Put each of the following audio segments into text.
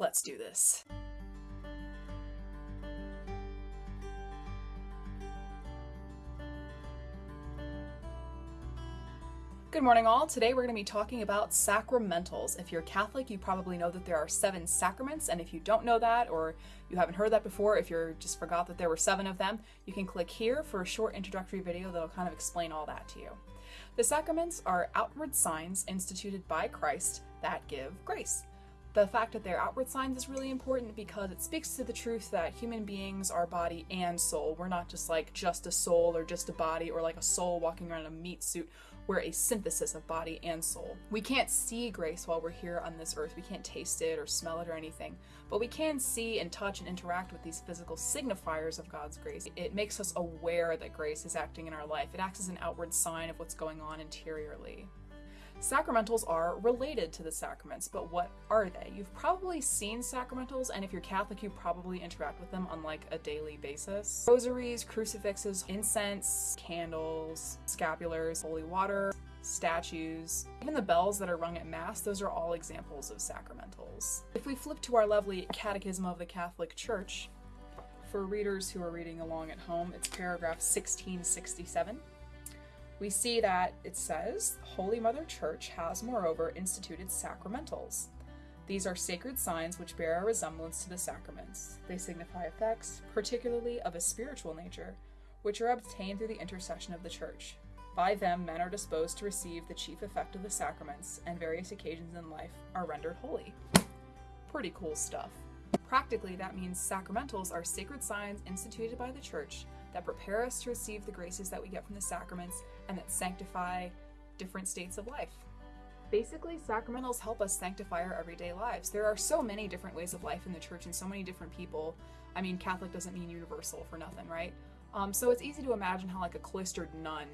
Let's do this. Good morning, all. Today we're going to be talking about sacramentals. If you're Catholic, you probably know that there are seven sacraments, and if you don't know that or you haven't heard that before, if you just forgot that there were seven of them, you can click here for a short introductory video that'll kind of explain all that to you. The sacraments are outward signs instituted by Christ that give grace. The fact that they're outward signs is really important because it speaks to the truth that human beings are body and soul. We're not just like just a soul or just a body or like a soul walking around in a meat suit. We're a synthesis of body and soul. We can't see grace while we're here on this earth. We can't taste it or smell it or anything. But we can see and touch and interact with these physical signifiers of God's grace. It makes us aware that grace is acting in our life. It acts as an outward sign of what's going on interiorly. Sacramentals are related to the sacraments, but what are they? You've probably seen sacramentals, and if you're Catholic, you probably interact with them on like a daily basis. Rosaries, crucifixes, incense, candles, scapulars, holy water, statues, even the bells that are rung at Mass, those are all examples of sacramentals. If we flip to our lovely Catechism of the Catholic Church, for readers who are reading along at home, it's paragraph 1667 we see that it says, Holy Mother Church has moreover instituted sacramentals. These are sacred signs which bear a resemblance to the sacraments. They signify effects, particularly of a spiritual nature, which are obtained through the intercession of the Church. By them, men are disposed to receive the chief effect of the sacraments, and various occasions in life are rendered holy. Pretty cool stuff. Practically, that means sacramentals are sacred signs instituted by the Church that prepare us to receive the graces that we get from the sacraments and that sanctify different states of life. Basically, sacramentals help us sanctify our everyday lives. There are so many different ways of life in the church and so many different people. I mean, Catholic doesn't mean universal for nothing, right? Um, so it's easy to imagine how like a cloistered nun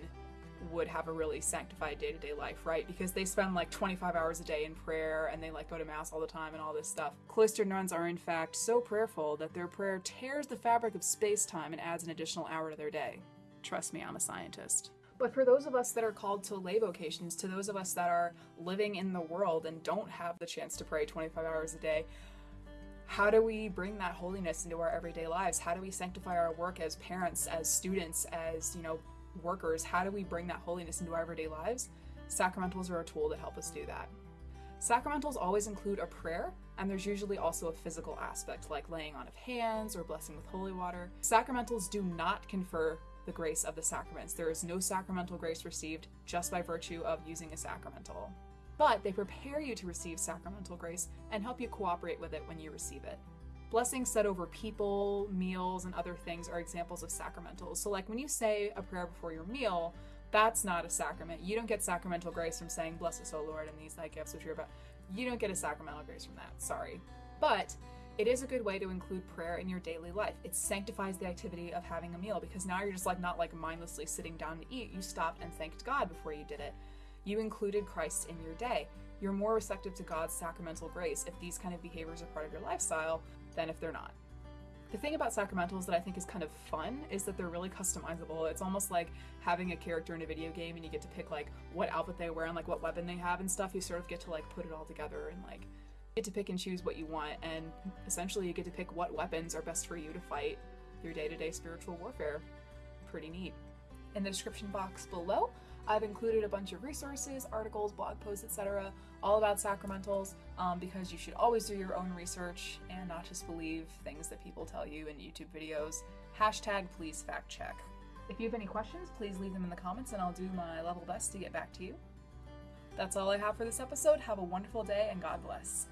would have a really sanctified day-to-day life, right? Because they spend like 25 hours a day in prayer and they like go to mass all the time and all this stuff. Cloistered nuns are in fact so prayerful that their prayer tears the fabric of space-time and adds an additional hour to their day. Trust me, I'm a scientist. But for those of us that are called to lay vocations, to those of us that are living in the world and don't have the chance to pray 25 hours a day, how do we bring that holiness into our everyday lives? How do we sanctify our work as parents, as students, as, you know, workers, how do we bring that holiness into our everyday lives? Sacramentals are a tool that help us do that. Sacramentals always include a prayer, and there's usually also a physical aspect like laying on of hands or blessing with holy water. Sacramentals do not confer the grace of the sacraments. There is no sacramental grace received just by virtue of using a sacramental. But they prepare you to receive sacramental grace and help you cooperate with it when you receive it. Blessings said over people, meals, and other things are examples of sacramentals. So, like when you say a prayer before your meal, that's not a sacrament. You don't get sacramental grace from saying, Bless us, O Lord, and these thy gifts which you're about. You don't get a sacramental grace from that. Sorry. But it is a good way to include prayer in your daily life. It sanctifies the activity of having a meal because now you're just like not like mindlessly sitting down to eat. You stopped and thanked God before you did it. You included Christ in your day. You're more receptive to God's sacramental grace if these kind of behaviors are part of your lifestyle than if they're not. The thing about sacramentals that I think is kind of fun is that they're really customizable. It's almost like having a character in a video game and you get to pick like what outfit they wear and like what weapon they have and stuff. You sort of get to like put it all together and like get to pick and choose what you want and essentially you get to pick what weapons are best for you to fight your day-to-day spiritual warfare. Pretty neat. In the description box below, I've included a bunch of resources, articles, blog posts, etc., all about sacramentals um, because you should always do your own research and not just believe things that people tell you in YouTube videos. Hashtag please fact check. If you have any questions, please leave them in the comments and I'll do my level best to get back to you. That's all I have for this episode. Have a wonderful day and God bless.